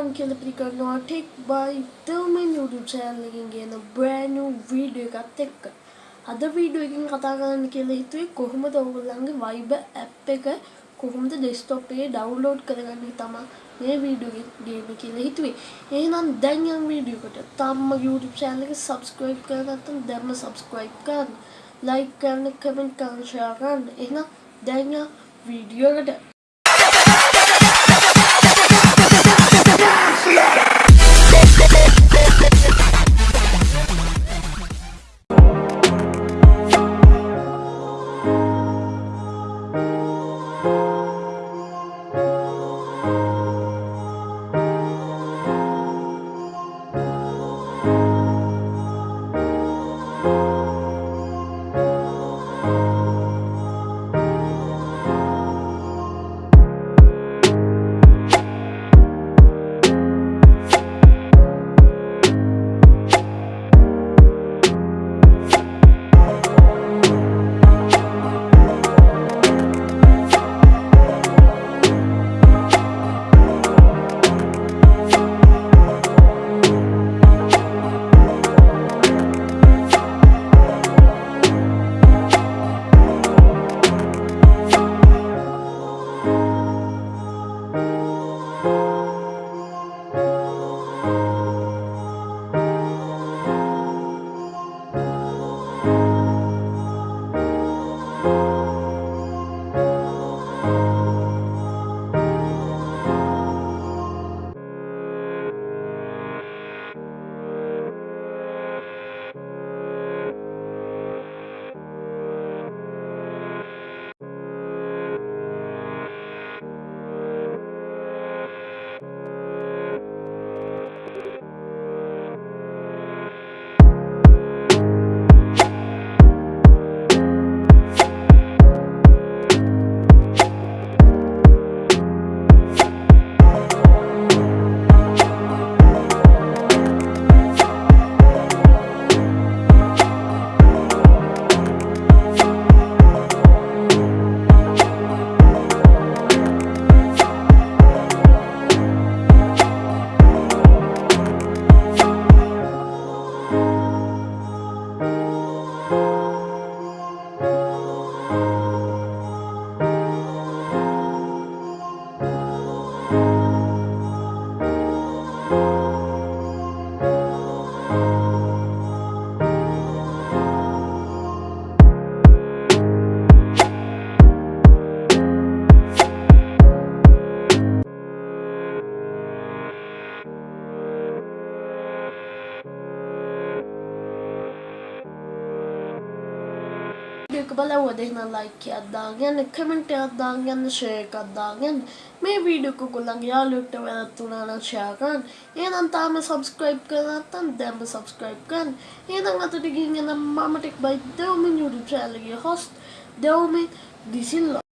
on කියලා පිළිගන්නවා Tech by Tillman YouTube channel එකෙන් ගෙන brand new video එකත් එක්ක. අද වීඩියෝ එකකින් කතා කරන්න කියලා හිතුවේ කොහොමද ඔයගොල්ලන්ගේ Viber app එක කොහොමද desktop එකේ download කරගන්නේ තමයි මේ වීඩියෝ එක ගේන්න කියලා හිතුවේ. එහෙනම් දැන් යම් වීඩියෝ එකට තාම YouTube channel එක subscribe කරලා නැත්නම් දැන්ම subscribe කරන්න. like කරන්න, comment කරන්න, share කරන්න. එහෙනම් දැන් යම් වීඩියෝ එකට එක බලව දෙන්න ලයික් එකක් දාගෙන කමෙන්ට් එකක් දාගෙන ෂෙයා එකක් දාගෙන මේ වීඩියෝ එක ඔයගොල්ලන්ගේ යාළුවෙක්ට වැරද්දුනා නම් ෂෙයා කරන්න. එහෙනම් තාම subscribe කරලා නැත්නම් දැන්ම subscribe කරන්න. එහෙනම් අතට ගිහින් එනම් මම tech by Dewmin YouTube channel එකේ host දෙවමින් දිසිල්ලා